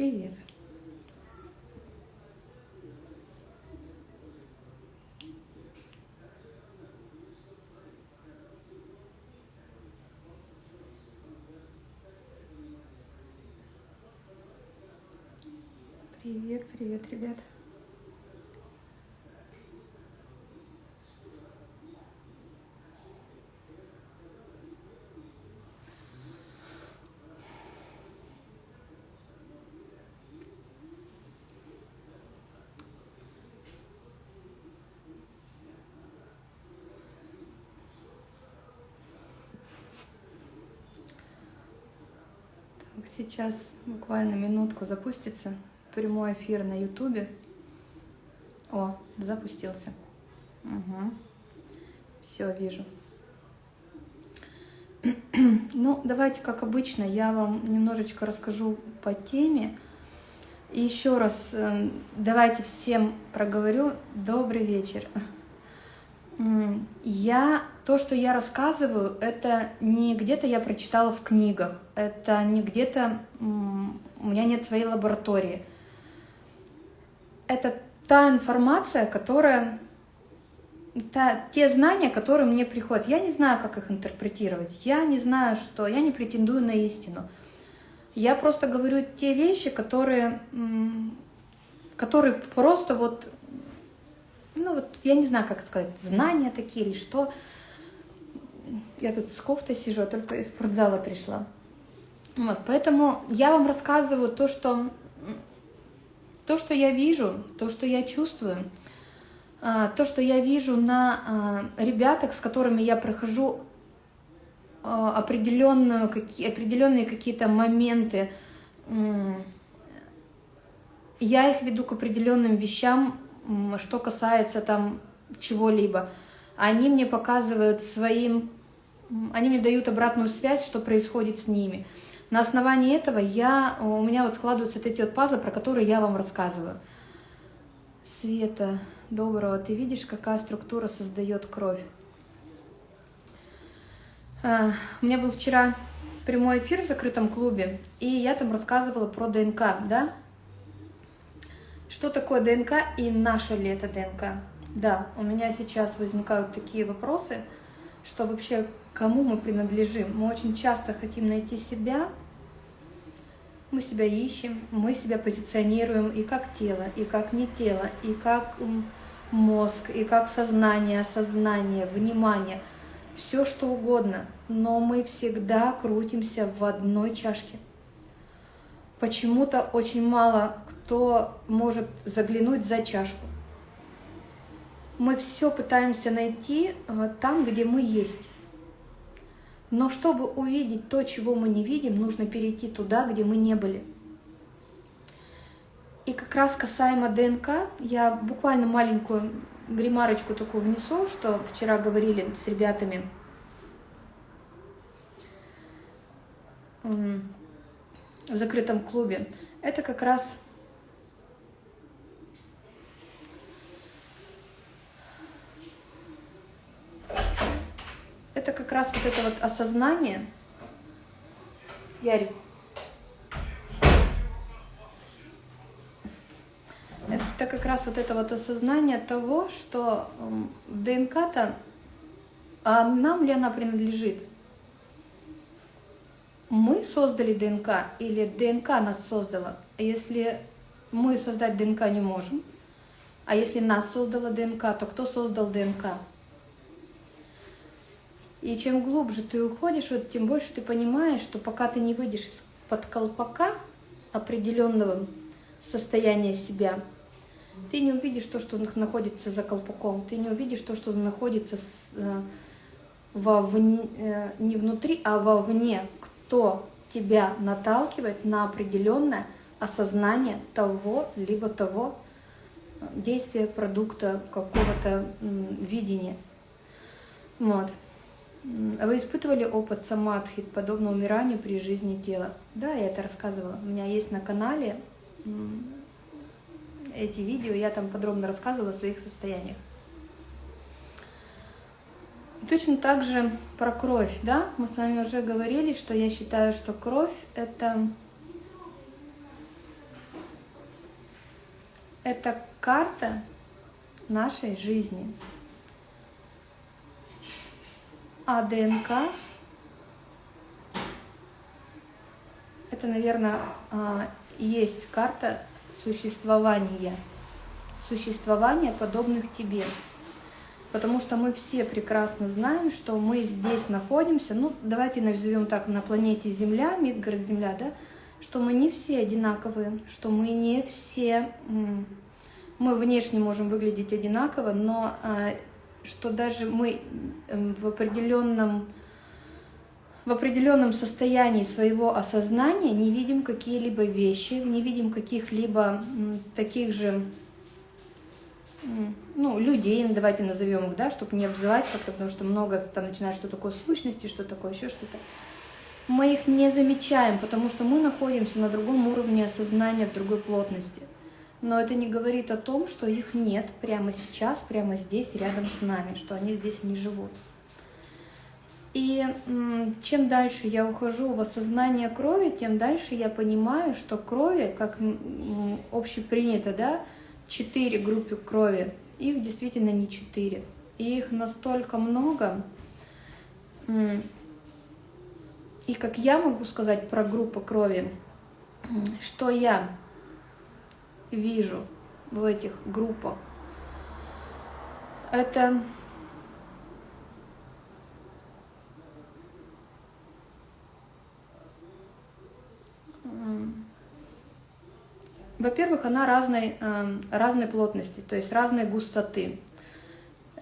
Привет. Привет, привет, ребят. Так, сейчас буквально минутку запустится прямой эфир на ютубе. О, запустился. Угу. Все, вижу. Ну, давайте, как обычно, я вам немножечко расскажу по теме. И еще раз эм, давайте всем проговорю добрый вечер. Я, то, что я рассказываю, это не где-то я прочитала в книгах, это не где-то, у меня нет своей лаборатории. Это та информация, которая, та, те знания, которые мне приходят. Я не знаю, как их интерпретировать, я не знаю, что, я не претендую на истину. Я просто говорю те вещи, которые, которые просто вот ну вот, я не знаю, как сказать, знания такие или что. Я тут с кофтой сижу, а только из спортзала пришла. Вот, поэтому я вам рассказываю то, что, то, что я вижу, то, что я чувствую, а, то, что я вижу на а, ребятах, с которыми я прохожу определенную, какие, определенные какие-то моменты, я их веду к определенным вещам, что касается там чего-либо. Они мне показывают своим, они мне дают обратную связь, что происходит с ними. На основании этого я, у меня вот складываются эти вот пазлы, про которые я вам рассказываю. Света, доброго, ты видишь, какая структура создает кровь? А, у меня был вчера прямой эфир в закрытом клубе, и я там рассказывала про ДНК, да? Что такое ДНК и наша ли это ДНК? Да, у меня сейчас возникают такие вопросы, что вообще кому мы принадлежим. Мы очень часто хотим найти себя, мы себя ищем, мы себя позиционируем и как тело, и как не тело, и как мозг, и как сознание, сознание, внимание, все что угодно, но мы всегда крутимся в одной чашке. Почему-то очень мало кто может заглянуть за чашку. Мы все пытаемся найти э, там, где мы есть. Но чтобы увидеть то, чего мы не видим, нужно перейти туда, где мы не были. И как раз касаемо ДНК, я буквально маленькую гримарочку такую внесу, что вчера говорили с ребятами. в закрытом клубе. Это как раз это как раз вот это вот осознание. Ярик. Это как раз вот это вот осознание того, что ДНК-то, а нам ли она принадлежит? Мы создали ДНК или ДНК нас создала? Если мы создать ДНК не можем, а если нас создала ДНК, то кто создал ДНК? И чем глубже ты уходишь, вот, тем больше ты понимаешь, что пока ты не выйдешь из-под колпака определенного состояния себя, ты не увидишь то, что находится за колпаком, ты не увидишь то, что находится э, вовне, э, не внутри, а вовне, кто тебя наталкивает на определенное осознание того, либо того э, действия, продукта, какого-то видения. Вот. Вы испытывали опыт самадхи, подобно умиранию при жизни тела? Да, я это рассказывала. У меня есть на канале эти видео, я там подробно рассказывала о своих состояниях. И точно так же про кровь, да, мы с вами уже говорили, что я считаю, что кровь это это карта нашей жизни. А ДНК? Это, наверное, а, есть карта существования, существования подобных тебе. Потому что мы все прекрасно знаем, что мы здесь находимся, ну, давайте назовем так, на планете Земля, Мидгард Земля, да, что мы не все одинаковые, что мы не все, мы внешне можем выглядеть одинаково, но а, что даже мы эм, в определенном в определенном состоянии своего осознания не видим какие-либо вещи, не видим каких-либо таких же ну, людей, давайте назовем их, да, чтобы не обзывать как-то, потому что много там начинают, что такое сущности, что такое еще что-то. Мы их не замечаем, потому что мы находимся на другом уровне осознания, в другой плотности. Но это не говорит о том, что их нет прямо сейчас, прямо здесь, рядом с нами, что они здесь не живут. И чем дальше я ухожу в осознание крови, тем дальше я понимаю, что крови, как общепринято, да, четыре группы крови, их действительно не четыре. И их настолько много. И как я могу сказать про группу крови, что я вижу в этих группах, это Во-первых, она разной, эм, разной плотности, то есть разной густоты.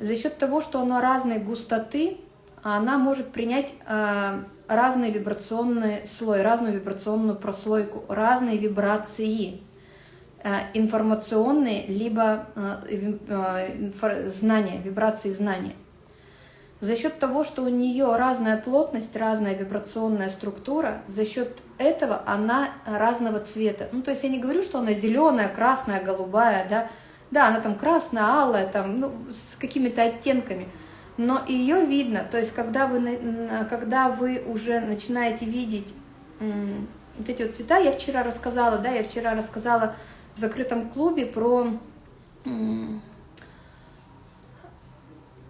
За счет того, что она разной густоты, она может принять э, разный вибрационный слой, разную вибрационную прослойку, разные вибрации э, информационные, либо э, знания, вибрации знания. За счет того, что у нее разная плотность, разная вибрационная структура, за счет этого она разного цвета. Ну, то есть я не говорю, что она зеленая, красная, голубая, да. Да, она там красная, алая, там, ну, с какими-то оттенками. Но ее видно, то есть когда вы, когда вы уже начинаете видеть вот эти вот цвета, я вчера рассказала, да, я вчера рассказала в закрытом клубе про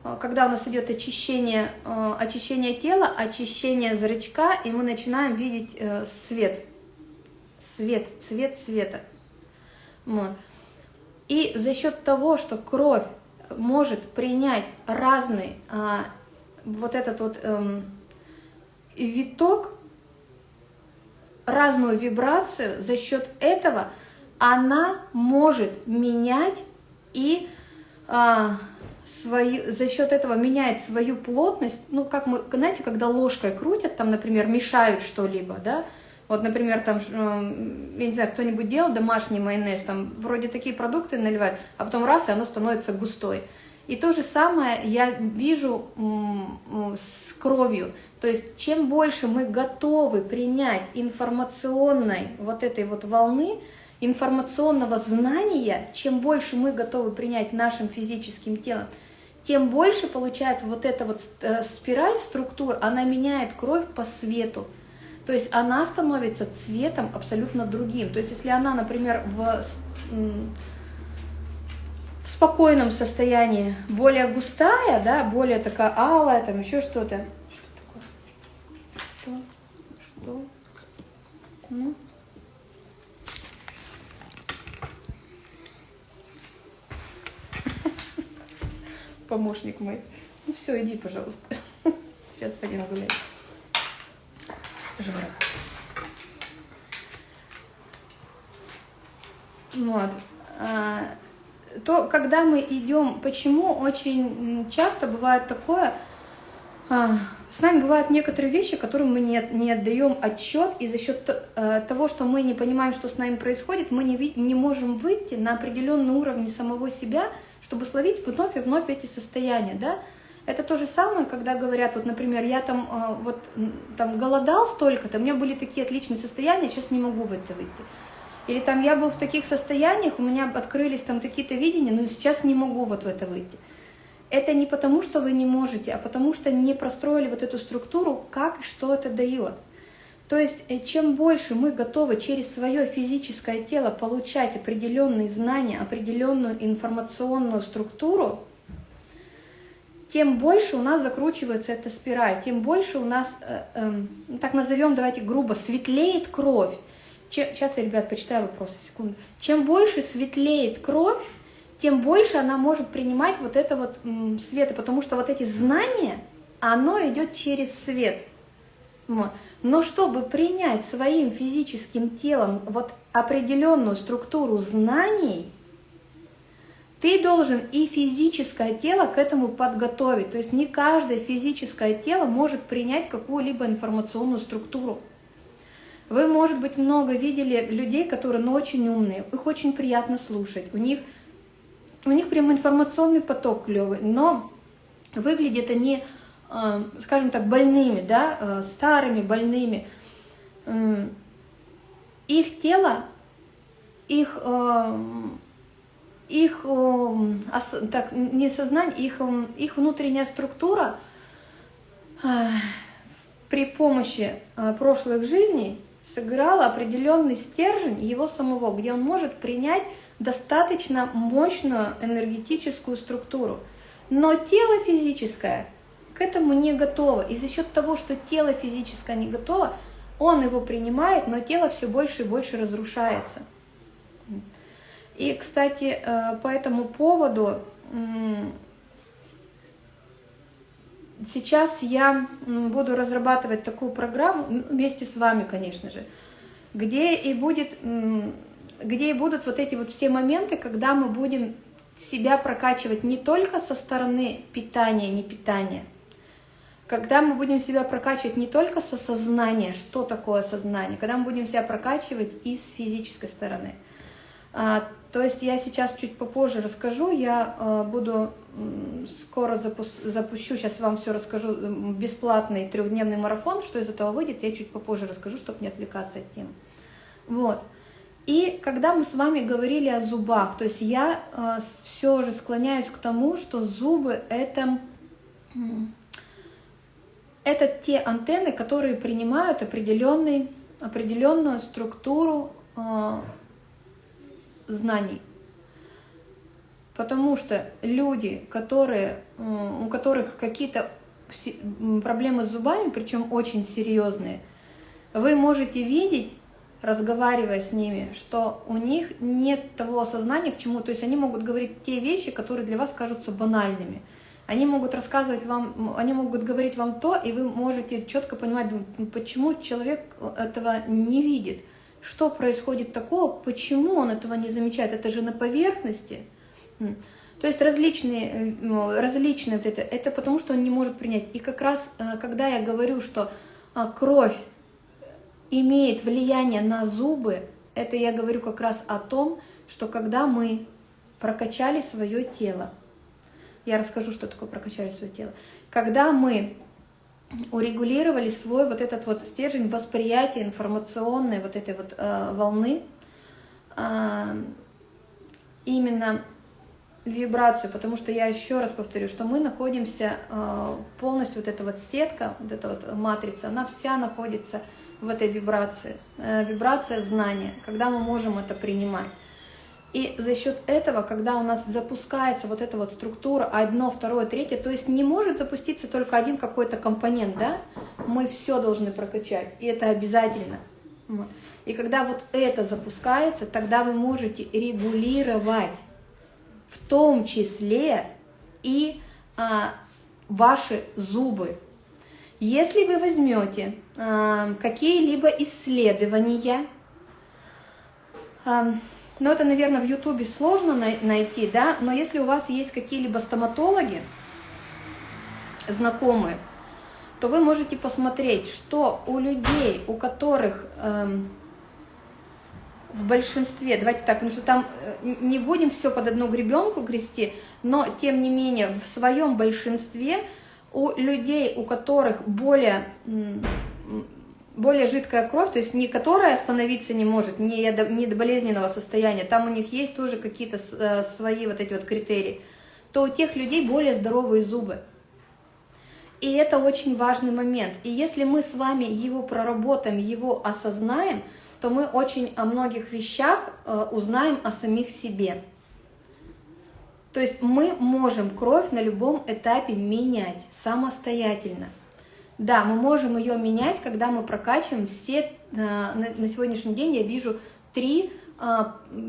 Э, когда у нас идет очищение, э, очищение тела, очищение зрачка, и мы начинаем видеть э, свет, свет, цвет света. Вот. И за счет того, что кровь может принять разный а, вот этот вот эм, виток, разную вибрацию, за счет этого она может менять и а, свою, за счет этого меняет свою плотность, ну, как мы, знаете, когда ложкой крутят, там, например, мешают что-либо, да, вот, например, там, я не знаю, кто-нибудь делал домашний майонез, там, вроде такие продукты наливают, а потом раз, и оно становится густой. И то же самое я вижу с кровью. То есть, чем больше мы готовы принять информационной вот этой вот волны, информационного знания, чем больше мы готовы принять нашим физическим телом, тем больше получается вот эта вот э, спираль структур, она меняет кровь по свету. То есть она становится цветом абсолютно другим. То есть если она, например, в, в спокойном состоянии более густая, да, более такая алая, там еще что-то. Что такое? Что? Что? Ну? Помощник мой. Ну все, иди, пожалуйста. Сейчас пойдем гулять. Жора. Вот. А, то, когда мы идем, почему очень часто бывает такое, а, с нами бывают некоторые вещи, которым мы не, не отдаем отчет, и за счет э, того, что мы не понимаем, что с нами происходит, мы не, не можем выйти на определенный уровень самого себя, чтобы словить вновь и вновь эти состояния, да. Это то же самое, когда говорят, вот, например, я там, э, вот, там голодал столько-то, у меня были такие отличные состояния, сейчас не могу в это выйти. Или там я был в таких состояниях, у меня открылись там какие-то видения, но сейчас не могу вот в это выйти. Это не потому, что вы не можете, а потому что не простроили вот эту структуру, как и что это дает. То есть, э, чем больше мы готовы через свое физическое тело получать определенные знания, определенную информационную структуру, тем больше у нас закручивается эта спираль, тем больше у нас, э, э, так назовем, давайте грубо, светлеет кровь. Чем, сейчас я, ребят, почитаю вопросы, секунду. Чем больше светлеет кровь, тем больше она может принимать вот это вот м, света, потому что вот эти знания, оно идет через свет. Но чтобы принять своим физическим телом вот определенную структуру знаний, ты должен и физическое тело к этому подготовить. То есть не каждое физическое тело может принять какую-либо информационную структуру. Вы, может быть, много видели людей, которые ну, очень умные, их очень приятно слушать, у них, у них прям информационный поток клевый, но выглядят они, скажем так, больными, да, э, старыми, больными. Их тело, их э, их, эм, так, не сознание, их, эм, их внутренняя структура при помощи э, прошлых жизней сыграла определенный стержень его самого, где он может принять достаточно мощную энергетическую структуру. Но тело физическое к этому не готово. И за счет того, что тело физическое не готово, он его принимает, но тело все больше и больше разрушается. И, кстати, э, по этому поводу сейчас я буду разрабатывать такую программу вместе с вами, конечно же, где и будет, где и будут вот эти вот все моменты, когда мы будем себя прокачивать не только со стороны питания, не питания, когда мы будем себя прокачивать не только со сознания, что такое сознание, когда мы будем себя прокачивать и с физической стороны. А, то есть я сейчас чуть попозже расскажу, я э, буду скоро запущу, сейчас вам все расскажу, бесплатный трехдневный марафон, что из этого выйдет, я чуть попозже расскажу, чтобы не отвлекаться от темы. Вот. И когда мы с вами говорили о зубах, то есть я э, все же склоняюсь к тому, что зубы это, это те антенны, которые принимают определенный, определенную структуру э, знаний. Потому что люди, которые, у которых какие-то проблемы с зубами, причем очень серьезные, вы можете видеть, разговаривая с ними, что у них нет того осознания к чему, то есть они могут говорить те вещи, которые для вас кажутся банальными. Они могут рассказывать вам, они могут говорить вам то, и вы можете четко понимать, почему человек этого не видит. Что происходит такого, почему он этого не замечает? Это же на поверхности. То есть различные, э, ну, различные вот это, это потому, что он не может принять. И как раз, э, когда я говорю, что а, кровь имеет влияние на зубы, это я говорю как раз о том, что когда мы прокачали свое тело, я расскажу, что такое прокачали свое тело, когда мы урегулировали свой вот этот вот стержень восприятия информационной вот этой вот э, волны, э, именно вибрацию, потому что я еще раз повторю, что мы находимся э, полностью, вот эта вот сетка, вот эта вот матрица, она вся находится в этой вибрации, э, вибрация знания, когда мы можем это принимать. И за счет этого, когда у нас запускается вот эта вот структура, одно, второе, третье, то есть не может запуститься только один какой-то компонент, да, мы все должны прокачать, и это обязательно. И когда вот это запускается, тогда вы можете регулировать в том числе и а, ваши зубы. Если вы возьмете а, какие-либо исследования, а, но это, наверное, в Ютубе сложно найти, да, но если у вас есть какие-либо стоматологи, знакомые, то вы можете посмотреть, что у людей, у которых эм, в большинстве, давайте так, потому что там э, не будем все под одну гребенку грести, но тем не менее в своем большинстве у людей, у которых более более жидкая кровь, то есть не которая остановиться не может, не, не до болезненного состояния, там у них есть тоже какие-то э, свои вот эти вот критерии, то у тех людей более здоровые зубы. И это очень важный момент. И если мы с вами его проработаем, его осознаем, то мы очень о многих вещах э, узнаем о самих себе. То есть мы можем кровь на любом этапе менять самостоятельно. Да, мы можем ее менять, когда мы прокачиваем все, э, на сегодняшний день я вижу три, э,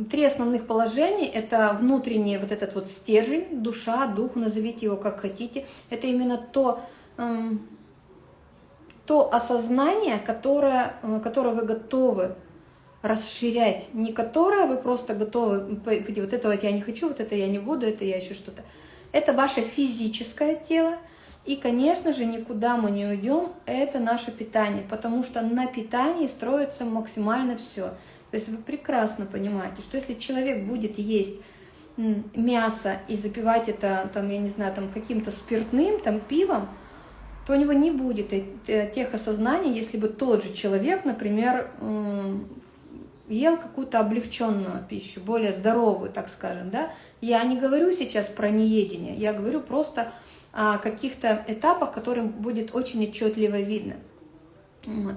три основных положения. Это внутренний вот этот вот стержень, душа, дух, назовите его как хотите. Это именно то, эм, то осознание, которое, э, которое вы готовы расширять, не которое вы просто готовы, вот это вот я не хочу, вот это я не буду, это я еще что-то. Это ваше физическое тело, и, конечно же, никуда мы не уйдем, это наше питание, потому что на питании строится максимально все. То есть вы прекрасно понимаете, что если человек будет есть мясо и запивать это, там, я не знаю, там каким-то спиртным, там, пивом, то у него не будет тех осознаний, если бы тот же человек, например, ел какую-то облегченную пищу, более здоровую, так скажем, да. Я не говорю сейчас про неедение, я говорю просто каких-то этапах, которым будет очень отчетливо видно. Вот.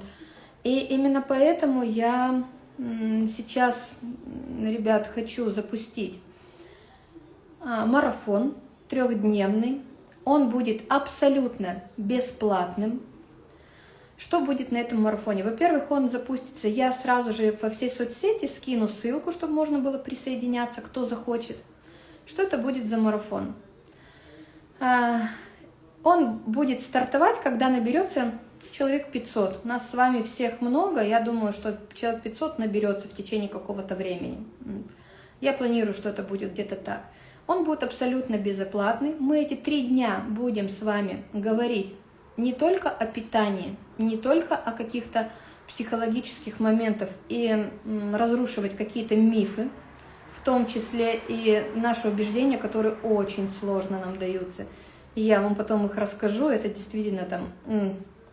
И именно поэтому я сейчас, ребят, хочу запустить а, марафон трехдневный. Он будет абсолютно бесплатным. Что будет на этом марафоне? Во-первых, он запустится, я сразу же во все соцсети скину ссылку, чтобы можно было присоединяться, кто захочет. Что это будет за марафон? А, он будет стартовать, когда наберется человек 500. Нас с вами всех много, я думаю, что человек 500 наберется в течение какого-то времени. Я планирую, что это будет где-то так. Он будет абсолютно безоплатный. Мы эти три дня будем с вами говорить не только о питании, не только о каких-то психологических моментах и разрушивать какие-то мифы, в том числе и наши убеждения, которые очень сложно нам даются. И я вам потом их расскажу, это действительно там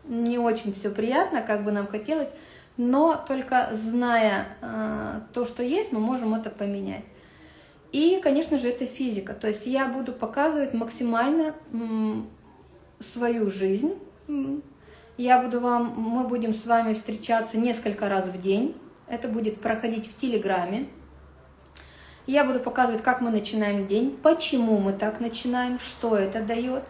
не очень все приятно, как бы нам хотелось, но только зная э, то, что есть, мы можем это поменять. И, конечно же, это физика. То есть я буду показывать максимально свою жизнь. Я буду вам, мы будем с вами встречаться несколько раз в день. Это будет проходить в Телеграме. Я буду показывать, как мы начинаем день, почему мы так начинаем, что это дает.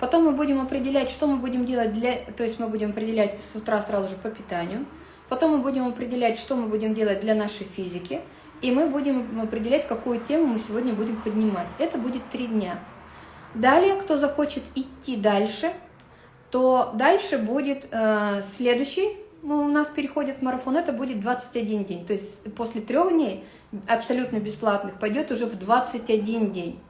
Потом мы будем определять, что мы будем делать для... То есть мы будем определять с утра сразу же по питанию. Потом мы будем определять, что мы будем делать для нашей физики. И мы будем определять, какую тему мы сегодня будем поднимать. Это будет три дня. Далее, кто захочет идти дальше, то дальше будет э, следующий ну, у нас переходит марафон, это будет 21 день. То есть после трех дней абсолютно бесплатных пойдет уже в 21 день.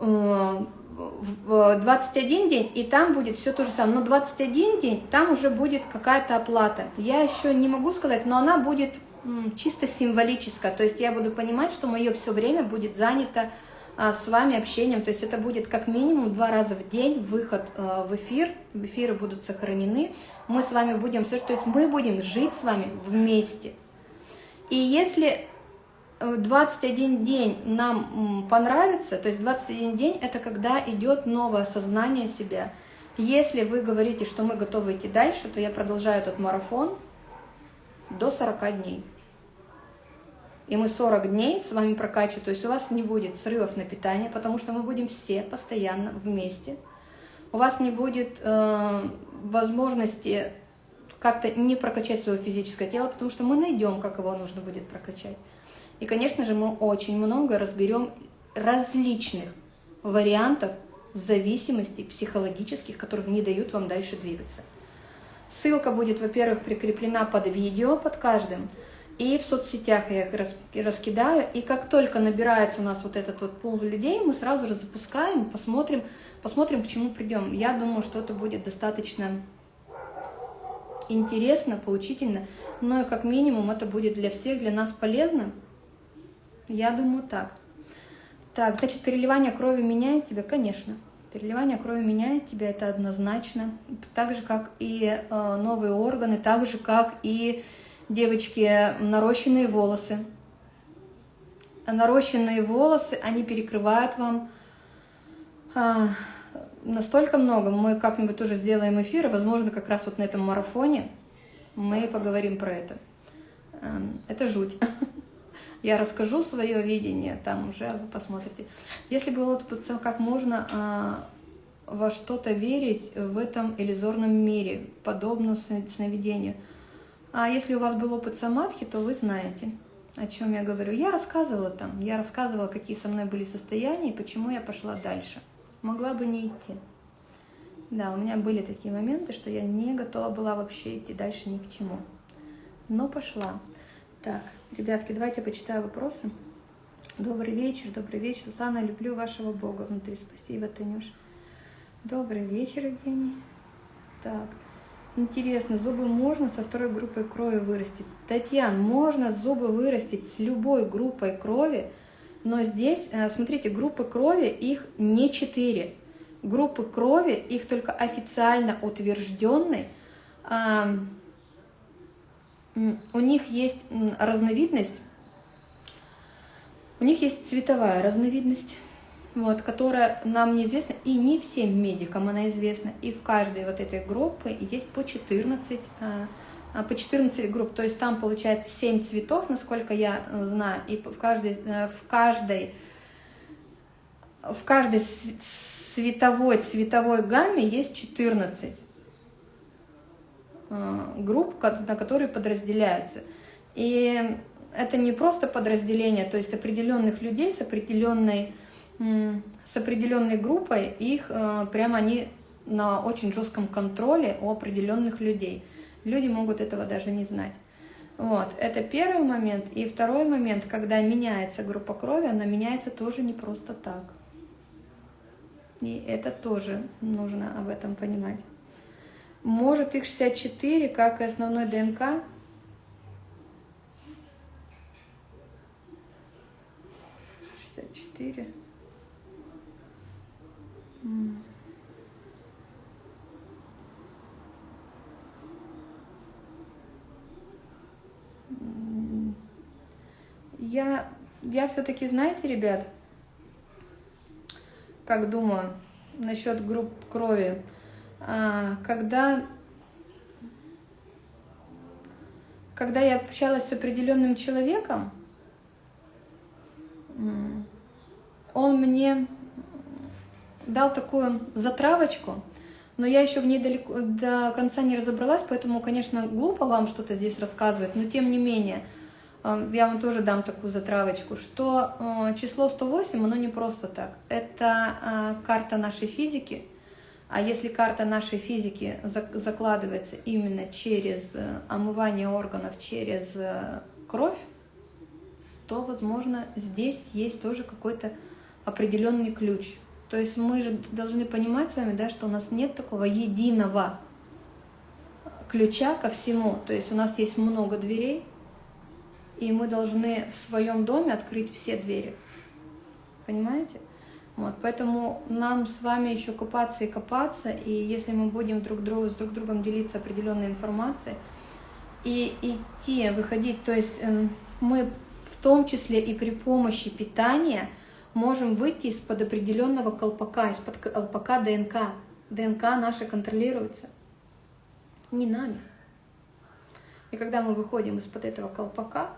Э, в 21 день, и там будет все то же самое. Но 21 день, там уже будет какая-то оплата. Я еще не могу сказать, но она будет чисто символическая. То есть я буду понимать, что мое все время будет занято а, с вами общением. То есть это будет как минимум два раза в день выход а, в эфир, эфиры будут сохранены. Мы с вами будем, то есть мы будем жить с вами вместе. И если 21 э, день нам понравится, то есть 21 день это когда идет новое осознание себя. Если вы говорите, что мы готовы идти дальше, то я продолжаю этот марафон до 40 дней и мы 40 дней с вами прокачиваем, то есть у вас не будет срывов на питание, потому что мы будем все постоянно вместе. У вас не будет э, возможности как-то не прокачать свое физическое тело, потому что мы найдем, как его нужно будет прокачать. И, конечно же, мы очень много разберем различных вариантов зависимостей психологических, которые не дают вам дальше двигаться. Ссылка будет, во-первых, прикреплена под видео, под каждым, и в соцсетях я их раскидаю. И как только набирается у нас вот этот вот пул людей, мы сразу же запускаем, посмотрим, посмотрим, к чему придем. Я думаю, что это будет достаточно интересно, поучительно, но и как минимум это будет для всех, для нас полезно. Я думаю так. Так, значит, переливание крови меняет тебя? Конечно. Переливание крови меняет тебя, это однозначно. Так же, как и э, новые органы, так же, как и девочки, нарощенные волосы. Нарощенные волосы, они перекрывают вам а, настолько много. Мы как-нибудь тоже сделаем эфир, и, возможно, как раз вот на этом марафоне мы поговорим про это. Эм, это жуть. Я расскажу свое видение, там уже вы посмотрите. Если было как можно а, во что-то верить в этом иллюзорном мире, подобно сновидению. А если у вас был опыт самадхи, то вы знаете, о чем я говорю. Я рассказывала там, я рассказывала, какие со мной были состояния и почему я пошла дальше. Могла бы не идти. Да, у меня были такие моменты, что я не готова была вообще идти дальше ни к чему. Но пошла. Так, ребятки, давайте почитаю вопросы. Добрый вечер, добрый вечер. Светлана, люблю вашего Бога внутри. Спасибо, Танюш. Добрый вечер, Евгений. Так, интересно, зубы можно со второй группой крови вырастить? Татьяна, можно зубы вырастить с любой группой крови, но здесь, э, смотрите, группы крови, их не четыре. Группы крови, их только официально утвержденные, у них есть разновидность, у них есть цветовая разновидность вот, которая нам неизвестна, и не всем медикам она известна. И в каждой вот этой группы есть по 14, а, а, по 14 групп, то есть там получается 7 цветов, насколько я э, знаю, и в каждой, э, в каждой, в каждой световой, цветовой гамме есть 14 э, групп, на которые подразделяются. И это не просто подразделение, то есть определенных людей с определенной с определенной группой, их э, прямо они на очень жестком контроле у определенных людей. Люди могут этого даже не знать. Вот, это первый момент. И второй момент, когда меняется группа крови, она меняется тоже не просто так. И это тоже нужно об этом понимать. Может их 64, как и основной ДНК, четыре. Я, я все-таки, знаете, ребят, как думаю насчет групп крови, а, когда, когда я общалась с определенным человеком, он мне дал такую затравочку, но я еще в ней далеко, до конца не разобралась, поэтому, конечно, глупо вам что-то здесь рассказывать, но тем не менее, я вам тоже дам такую затравочку, что э, число 108, оно не просто так. Это э, карта нашей физики, а если карта нашей физики закладывается именно через омывание органов, через кровь, то, возможно, здесь есть тоже какой-то определенный ключ. То есть мы же должны понимать с вами, да, что у нас нет такого единого ключа ко всему. То есть у нас есть много дверей, и мы должны в своем доме открыть все двери. Понимаете? Вот, поэтому нам с вами еще копаться и копаться, и если мы будем друг другу, с друг другом делиться определенной информацией, и идти, выходить, то есть э, мы в том числе и при помощи питания – можем выйти из-под определенного колпака, из-под колпака ДНК. ДНК наша контролируется не нами. И когда мы выходим из-под этого колпака,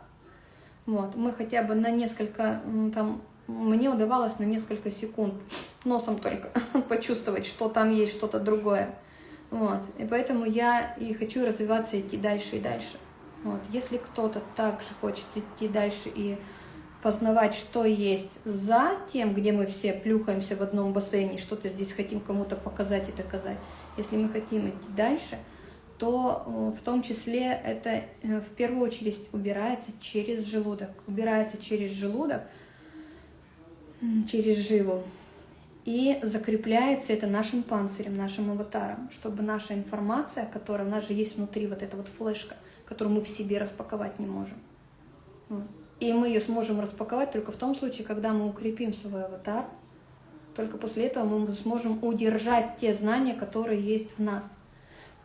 вот, мы хотя бы на несколько, там, мне удавалось на несколько секунд носом только почувствовать, что там есть что-то другое. Вот. И поэтому я и хочу развиваться, идти дальше и дальше. Вот. Если кто-то также хочет идти дальше и познавать, что есть за тем, где мы все плюхаемся в одном бассейне, что-то здесь хотим кому-то показать и доказать. Если мы хотим идти дальше, то э, в том числе это э, в первую очередь убирается через желудок. Убирается через желудок, через живу. И закрепляется это нашим панцирем, нашим аватаром, чтобы наша информация, которая у нас же есть внутри, вот эта вот флешка, которую мы в себе распаковать не можем. И мы ее сможем распаковать только в том случае, когда мы укрепим свой аватар. Только после этого мы сможем удержать те знания, которые есть в нас.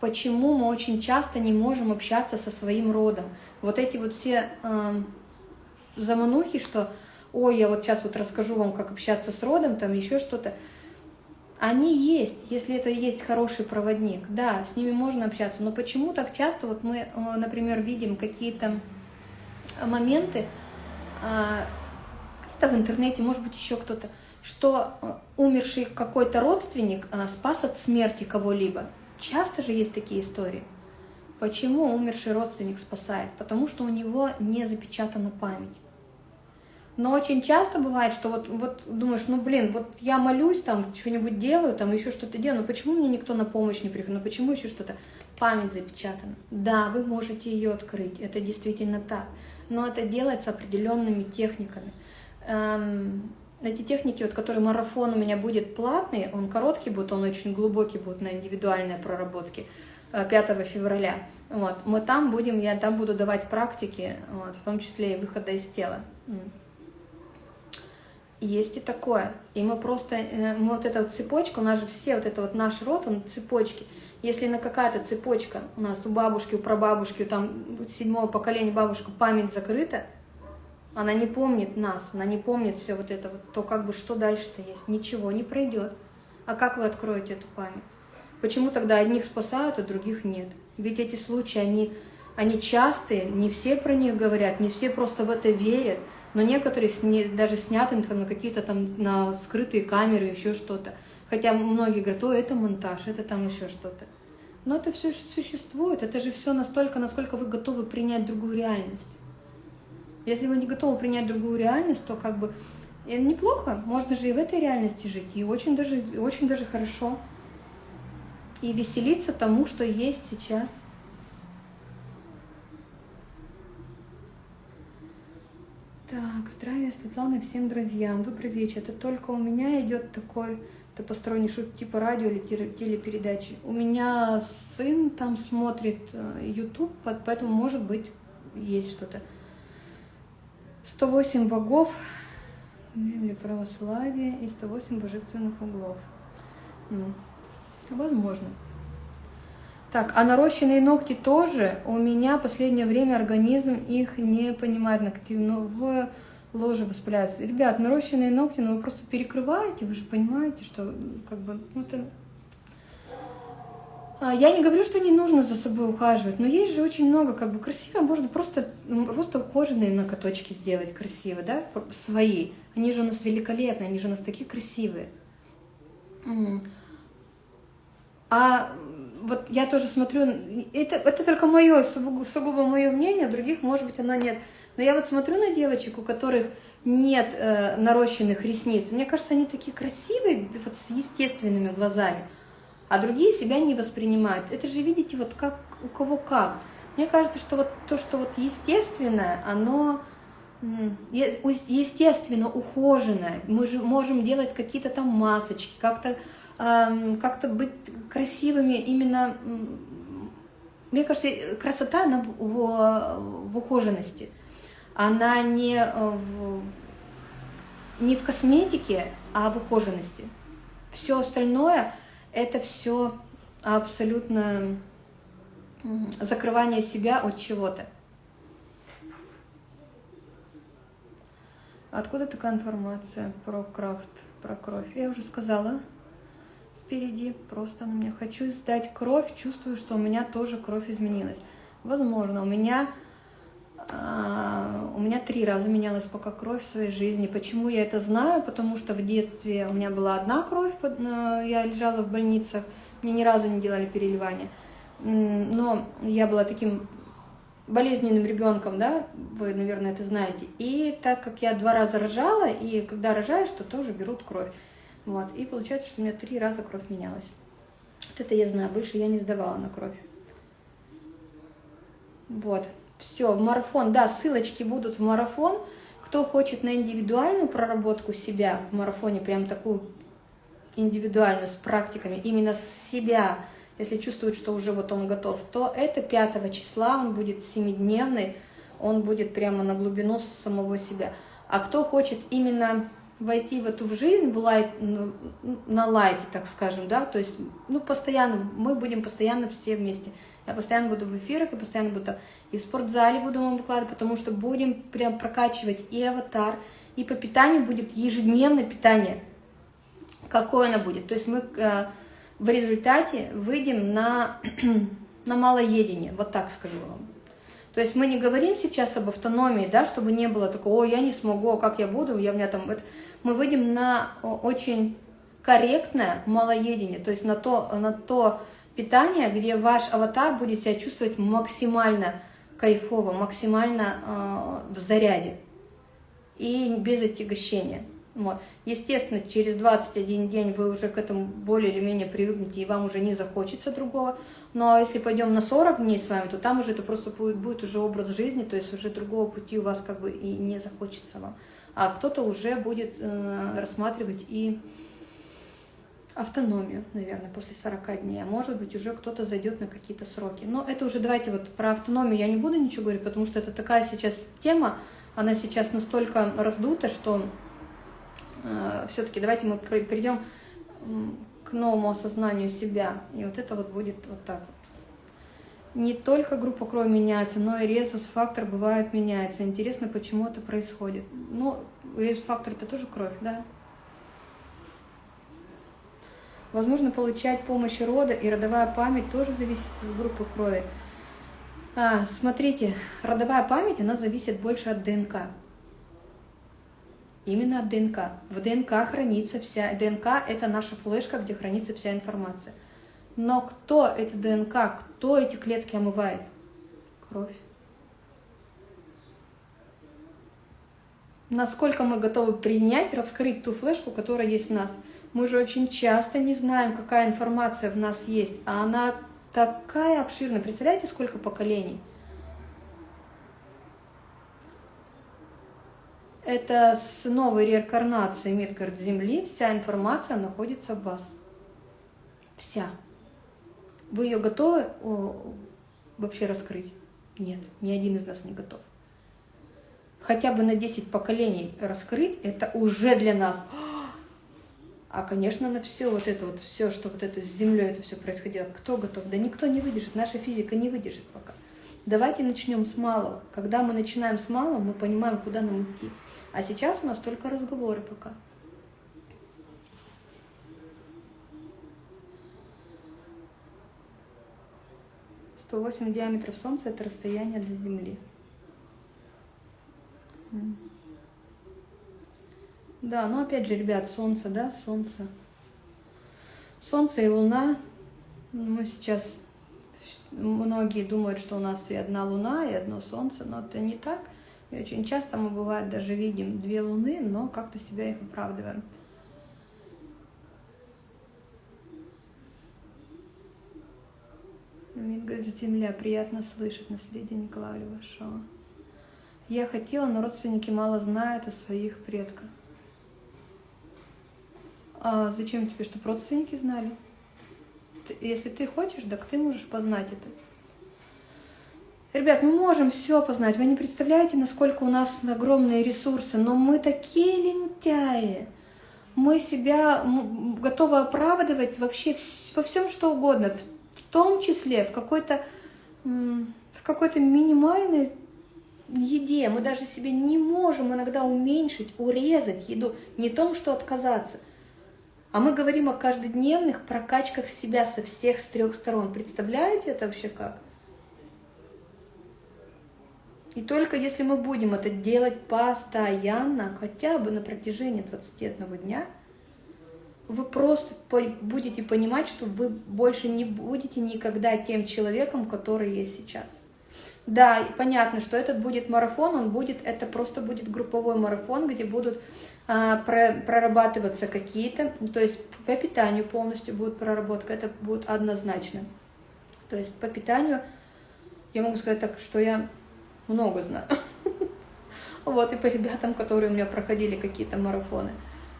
Почему мы очень часто не можем общаться со своим родом? Вот эти вот все э, заманухи, что «Ой, я вот сейчас вот расскажу вам, как общаться с родом», там еще что-то. Они есть, если это есть хороший проводник, да, с ними можно общаться, но почему так часто вот мы, э, например, видим какие-то моменты, а, где-то в интернете, может быть, еще кто-то, что э, умерший какой-то родственник а, спас от смерти кого-либо. Часто же есть такие истории. Почему умерший родственник спасает? Потому что у него не запечатана память. Но очень часто бывает, что вот, вот думаешь, ну блин, вот я молюсь, там что-нибудь делаю, там еще что-то делаю, но почему мне никто на помощь не приходит, ну почему еще что-то? Память запечатана. Да, вы можете ее открыть, это действительно так, но это делается определенными техниками. Эм, эти техники, вот, которые марафон у меня будет платный, он короткий будет, он очень глубокий будет на индивидуальной проработке 5 э, февраля. Вот, мы там будем, я там буду давать практики, вот, в том числе и выхода из тела. Есть и такое. И мы просто, э, мы вот эта вот цепочка, у нас же все, вот это вот наш род, он цепочки. Если на какая-то цепочка у нас у бабушки, у прабабушки, у там седьмого поколения бабушка память закрыта, она не помнит нас, она не помнит все вот это вот, то как бы что дальше-то есть? Ничего не пройдет. А как вы откроете эту память? Почему тогда одних спасают, а других нет? Ведь эти случаи, они, они частые, не все про них говорят, не все просто в это верят но некоторые сни, даже сняты там, на какие-то там на скрытые камеры, еще что-то. Хотя многие говорят, о, это монтаж, это там еще что-то. Но это все существует, это же все настолько, насколько вы готовы принять другую реальность. Если вы не готовы принять другую реальность, то как бы и неплохо, можно же и в этой реальности жить, и очень даже, и очень даже хорошо. И веселиться тому, что есть сейчас. Так, здравия, Светлана, всем друзьям. Добрый вечер. Это только у меня идет такой, это посторонний шут типа радио или телепередачи. У меня сын там смотрит э, YouTube, поэтому, может быть, есть что-то. 108 богов, или православие и 108 божественных углов. Ну, возможно. Так, а нарощенные ногти тоже. У меня в последнее время организм их не понимает. Ногтевое ложе воспаляется. Ребят, нарощенные ногти, ну вы просто перекрываете, вы же понимаете, что как бы ну, это... А, я не говорю, что не нужно за собой ухаживать, но есть же очень много, как бы красиво, можно просто, просто ухоженные ноготочки сделать красиво, да, свои. Они же у нас великолепные, они же у нас такие красивые. А вот я тоже смотрю, это, это только мое, сугубо мое мнение, других, может быть, оно нет. Но я вот смотрю на девочек, у которых нет э, нарощенных ресниц. Мне кажется, они такие красивые, вот с естественными глазами, а другие себя не воспринимают. Это же, видите, вот как у кого как. Мне кажется, что вот то, что вот естественное, оно естественно ухоженное. Мы же можем делать какие-то там масочки, как-то как-то быть красивыми именно... Мне кажется, красота, она в, в, в ухоженности. Она не в, не в косметике, а в ухоженности. Все остальное – это все абсолютно закрывание себя от чего-то. Откуда такая информация про крафт, про кровь? Я уже сказала впереди, просто на меня. Хочу сдать кровь, чувствую, что у меня тоже кровь изменилась. Возможно, у меня, у меня три раза менялась пока кровь в своей жизни. Почему я это знаю? Потому что в детстве у меня была одна кровь, э, я лежала в больницах, мне ни разу не делали переливания. Но я была таким болезненным ребенком, да, вы, наверное, это знаете. И так как я два раза рожала, и когда рожаешь, то тоже берут кровь. Вот. И получается, что у меня три раза кровь менялась. Вот это я знаю, больше я не сдавала на кровь. Вот. Все, в марафон, да, ссылочки будут в марафон. Кто хочет на индивидуальную проработку себя в марафоне, прям такую индивидуальную, с практиками, именно с себя, если чувствует, что уже вот он готов, то это 5 числа, он будет семидневный, он будет прямо на глубину самого себя. А кто хочет именно войти в эту жизнь в лайт, ну, на лайте, так скажем, да, то есть, ну, постоянно, мы будем постоянно все вместе. Я постоянно буду в эфирах, я постоянно буду и в спортзале буду вам выкладывать, потому что будем прям прокачивать и аватар, и по питанию будет ежедневное питание. какой она будет. То есть мы э, в результате выйдем на, на малоедение, вот так скажу вам. То есть мы не говорим сейчас об автономии, да, чтобы не было такого, о, я не смогу, а как я буду, я у меня там... Мы выйдем на очень корректное малоедение, то есть на то, на то питание, где ваш аватар будет себя чувствовать максимально кайфово, максимально э, в заряде и без отягощения. Вот. Естественно, через 21 день вы уже к этому более или менее привыкнете, и вам уже не захочется другого. Но ну, а если пойдем на 40 дней с вами, то там уже это просто будет, будет уже образ жизни, то есть уже другого пути у вас как бы и не захочется вам. А кто-то уже будет э, рассматривать и автономию, наверное, после 40 дней. А может быть, уже кто-то зайдет на какие-то сроки. Но это уже давайте вот про автономию я не буду ничего говорить, потому что это такая сейчас тема, она сейчас настолько раздута, что э, все-таки давайте мы перейдем к новому осознанию себя. И вот это вот будет вот так вот. Не только группа крови меняется, но и резус-фактор бывает меняется. Интересно, почему это происходит. Ну, резус-фактор это тоже кровь, да? Возможно, получать помощь рода и родовая память тоже зависит от группы крови. А, смотрите, родовая память, она зависит больше от ДНК. Именно от ДНК. В ДНК хранится вся... ДНК – это наша флешка, где хранится вся информация. Но кто эта ДНК, кто эти клетки омывает? Кровь. Насколько мы готовы принять, раскрыть ту флешку, которая есть в нас. Мы же очень часто не знаем, какая информация в нас есть, а она такая обширная. Представляете, сколько поколений? это с новой реинкарнацией Мидгард Земли вся информация находится в вас. Вся. Вы ее готовы вообще раскрыть? Нет, ни один из нас не готов. Хотя бы на 10 поколений раскрыть, это уже для нас. А, конечно, на все вот это вот, все, что вот это с Землей, это все происходило, кто готов? Да никто не выдержит, наша физика не выдержит пока. Давайте начнем с малого. Когда мы начинаем с малого, мы понимаем, куда нам идти. А сейчас у нас только разговоры пока. Восемь диаметров Солнца – это расстояние до Земли. Да, но опять же, ребят, Солнце, да, Солнце. Солнце и Луна. Мы сейчас, многие думают, что у нас и одна Луна, и одно Солнце, но это не так. И очень часто мы, бывает, даже видим две луны, но как-то себя их оправдываем. Говорит, земля, приятно слышать наследие Николая Левашова. Я хотела, но родственники мало знают о своих предках. А зачем тебе, чтобы родственники знали? Если ты хочешь, так ты можешь познать это. Ребят, мы можем все познать. Вы не представляете, насколько у нас огромные ресурсы, но мы такие лентяи. Мы себя готовы оправдывать вообще во всем, что угодно, том числе в какой-то в какой-то минимальной еде. Мы даже себе не можем иногда уменьшить, урезать еду. Не том, что отказаться. А мы говорим о каждодневных прокачках себя со всех, с трех сторон. Представляете это вообще как? И только если мы будем это делать постоянно, хотя бы на протяжении 21 дня, вы просто будете понимать, что вы больше не будете никогда тем человеком, который есть сейчас. Да, понятно, что этот будет марафон, он будет, это просто будет групповой марафон, где будут а, про, прорабатываться какие-то, то есть по питанию полностью будет проработка, это будет однозначно. То есть по питанию я могу сказать так, что я много знаю. Вот, и по ребятам, которые у меня проходили какие-то марафоны.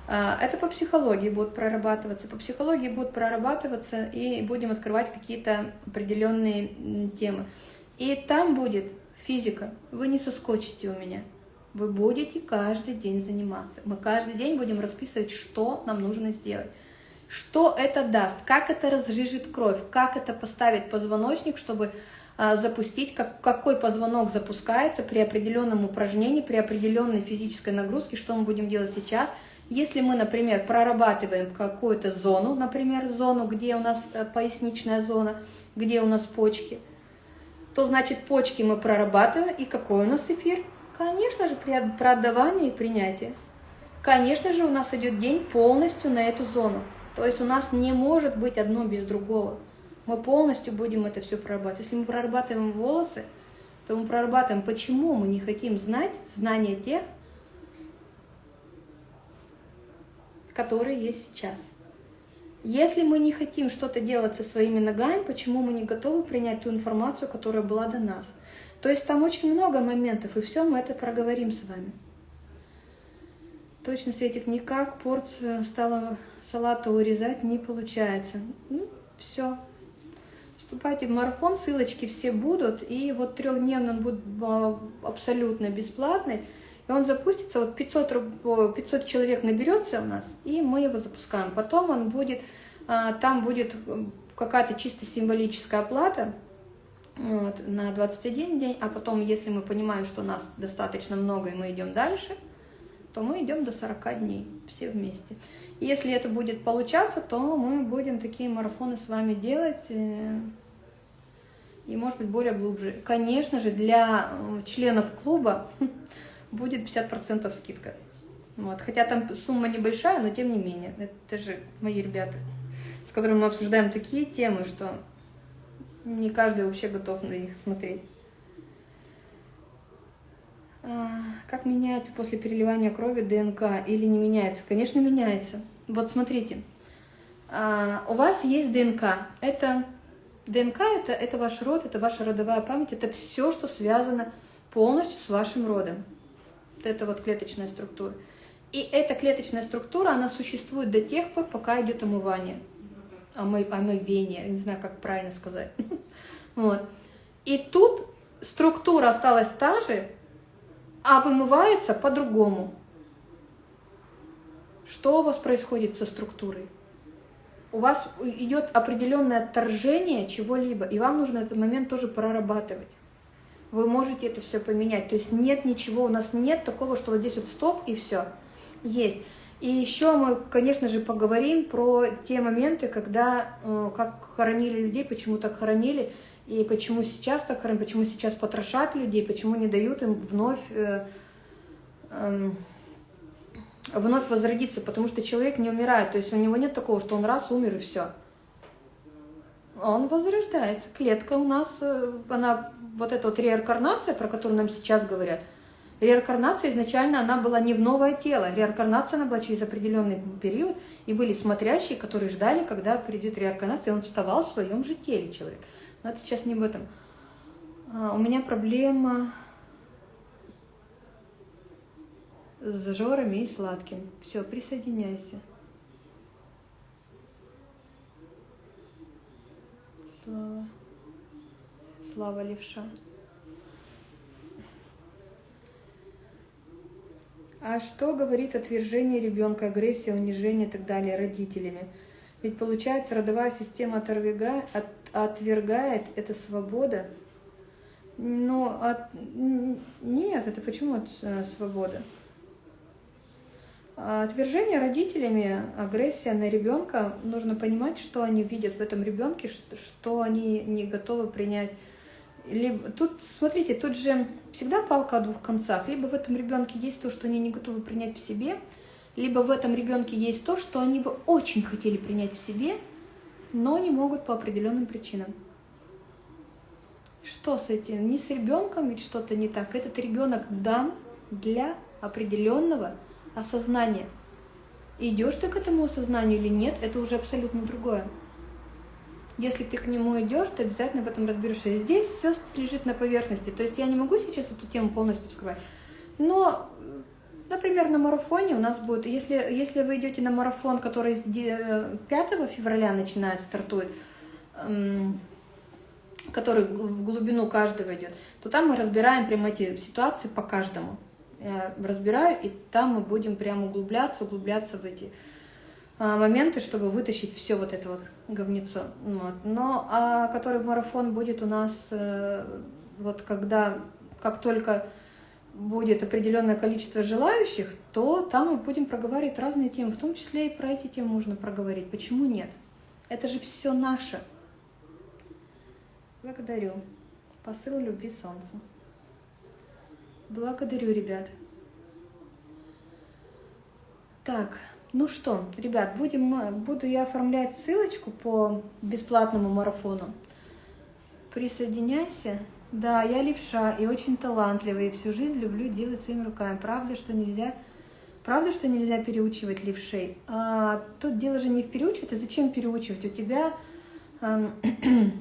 А, это по психологии будет прорабатываться. По психологии будут прорабатываться, и будем открывать какие-то определенные темы. И там будет физика. Вы не соскочите у меня. Вы будете каждый день заниматься. Мы каждый день будем расписывать, что нам нужно сделать. Что это даст, как это разжижит кровь, как это поставить позвоночник, чтобы а, запустить, как, какой позвонок запускается при определенном упражнении, при определенной физической нагрузке, что мы будем делать сейчас, Если мы, например, прорабатываем какую-то зону, например, зону, где у нас э, поясничная зона, где у нас почки, то значит почки мы прорабатываем, и какой у нас эфир? Конечно же, при отдавании и принятии. Конечно же, у нас идет день полностью на эту зону. То есть у нас не может быть одно без другого. Мы полностью будем это все прорабатывать. Если мы прорабатываем волосы, то мы прорабатываем, почему мы не хотим знать знания тех, которые есть сейчас. Если мы не хотим что-то делать со своими ногами, почему мы не готовы принять ту информацию, которая была до нас? То есть там очень много моментов, и все мы это проговорим с вами. Точно, Светик, никак порцию стала салата урезать не получается. Ну, все. Вступайте в марафон, ссылочки все будут, и вот трехдневный он будет а, абсолютно бесплатный. И он запустится, вот 500, 500 человек наберется у нас, и мы его запускаем. Потом он будет, а, там будет какая-то чисто символическая оплата вот, на 21 день, а потом, если мы понимаем, что нас достаточно много и мы идем дальше, то мы идем до 40 дней все вместе. И если это будет получаться, то мы будем такие марафоны с вами делать, э, и, может быть, более глубже. Конечно же, для э, членов клуба будет 50% скидка. Вот. Хотя там сумма небольшая, но тем не менее. Это же мои ребята, с которыми мы обсуждаем такие темы, что не каждый вообще готов на них смотреть. А, как меняется после переливания крови ДНК или не меняется? Конечно, меняется. Вот смотрите, а, у вас есть ДНК. Это ДНК это, это ваш род, это ваша родовая память, это все, что связано полностью с вашим родом это вот клеточная структура. И эта клеточная структура, она существует до тех пор, пока идет омывание, омы, омывение, не знаю, как правильно сказать. Вот. И тут структура осталась та же, а вымывается по-другому. Что у вас происходит со структурой? У вас идет определенное отторжение чего-либо, и вам нужно этот момент тоже прорабатывать вы можете это все поменять. То есть нет ничего, у нас нет такого, что вот здесь вот стоп и все. Есть. И еще мы, конечно же, поговорим про те моменты, когда, э, как хоронили людей, почему так хоронили, и почему сейчас так хоронят, почему сейчас потрошат людей, почему не дают им вновь, э, э, вновь возродиться, потому что человек не умирает, то есть у него нет такого, что он раз умер и все. Он возрождается. Клетка у нас, э, она вот эта вот реинкарнация, про которую нам сейчас говорят, реинкарнация изначально она была не в новое тело, реинкарнация она была через определенный период, и были смотрящие, которые ждали, когда придет реинкарнация, и он вставал в своем же теле человек. Но это сейчас не об этом. А, у меня проблема с жорами и сладким. Все, присоединяйся. Слава. Слава левша. А что говорит отвержение ребенка, агрессия, унижение и так далее родителями? Ведь получается, родовая система отвергает, от, отвергает это свобода. Но от, нет, это почему от, э, свобода? Отвержение родителями, агрессия на ребенка, нужно понимать, что они видят в этом ребенке, что они не готовы принять либо, тут, смотрите, тут же всегда палка о двух концах. Либо в этом ребенке есть то, что они не готовы принять в себе, либо в этом ребенке есть то, что они бы очень хотели принять в себе, но не могут по определенным причинам. Что с этим? Не с ребенком ведь что-то не так. Этот ребенок дан для определенного осознания. Идешь ты к этому осознанию или нет, это уже абсолютно другое. Если ты к нему идешь, ты обязательно в этом разберешься. Здесь все лежит на поверхности. То есть я не могу сейчас эту тему полностью вскрывать. Но, например, на марафоне у нас будет, если, если вы идете на марафон, который 5 февраля начинает, стартует, эм, который в глубину каждого идет, то там мы разбираем прямо эти ситуации по каждому. Я разбираю, и там мы будем прямо углубляться, углубляться в эти моменты, чтобы вытащить все вот это вот говнецо. Вот. Но а который марафон будет у нас, э, вот когда, как только будет определенное количество желающих, то там мы будем проговаривать разные темы, в том числе и про эти темы можно проговорить. Почему нет? Это же все наше. Благодарю. Посыл любви солнца. Благодарю, ребят. Так, ну что, ребят, будем, буду я оформлять ссылочку по бесплатному марафону. Присоединяйся. Да, я левша и очень талантливая, и всю жизнь люблю делать своими руками. Правда, что нельзя, правда, что нельзя переучивать левшей? А, тут дело же не в переучивать, а зачем переучивать? У тебя э,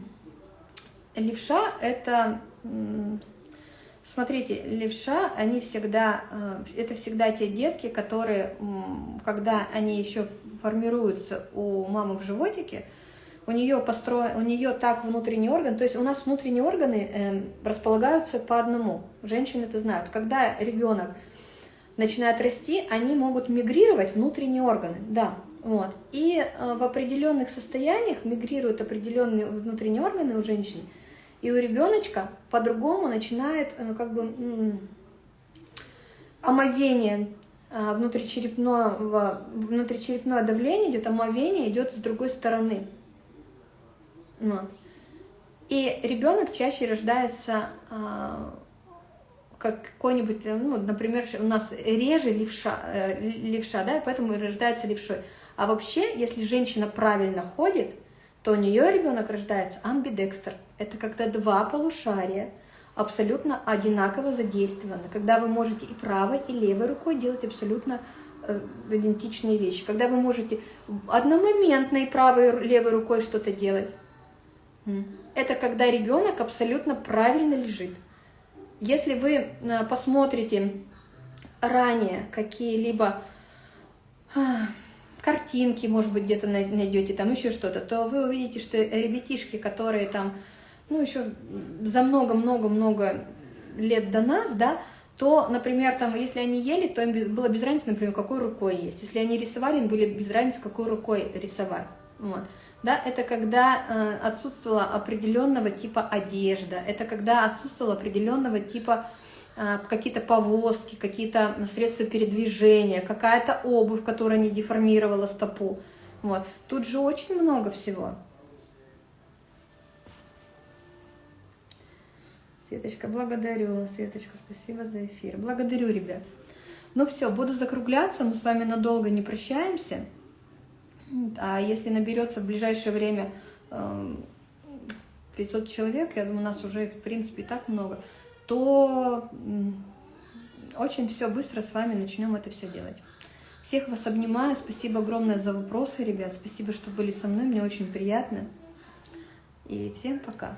левша – это, смотрите, левша, они всегда, э, это всегда те детки, которые, когда они еще формируются у мамы в животике, у нее, построен, у нее так внутренний орган, то есть у нас внутренние органы э, располагаются по одному. Женщины это знают. Когда ребенок начинает расти, они могут мигрировать внутренние органы, да. Вот. И э, в определенных состояниях мигрируют определенные внутренние органы у женщин, и у ребеночка по-другому начинает э, как бы э, омовение э, внутричерепного, внутричерепное давление идет, омовение идет с другой стороны. И ребенок чаще рождается а, как какой-нибудь, ну, например, у нас реже левша, э, левша, да, поэтому и рождается левшой. А вообще, если женщина правильно ходит, то у нее ребенок рождается амбидекстер. Это когда два полушария абсолютно одинаково задействованы, когда вы можете и правой, и левой рукой делать абсолютно э, идентичные вещи, когда вы можете одномоментно и правой, и левой рукой что-то делать, это когда ребенок абсолютно правильно лежит. Если вы э, посмотрите ранее какие-либо картинки, может быть, где-то найдете, там еще что-то, то вы увидите, что ребятишки, которые там, ну, еще за много-много-много лет до нас, да, то, например, там, если они ели, то им было без разницы, например, какой рукой есть. Если они рисовали, им были без разницы, какой рукой рисовать. Вот да, это когда э, отсутствовала определенного типа одежда, это когда отсутствовало определенного типа какие-то повозки, какие-то средства передвижения, какая-то обувь, которая не деформировала стопу. Вот. Тут же очень много всего. Светочка, благодарю. Светочка, спасибо за эфир. Благодарю, ребят. Ну все, буду закругляться, мы с вами надолго не прощаемся. А если наберется в ближайшее время 500 эм, человек, я думаю, нас уже, в принципе, так много, то очень все быстро с вами начнем это все делать. Всех вас обнимаю, спасибо огромное за вопросы, ребят, спасибо, что были со мной, мне очень приятно. И всем пока.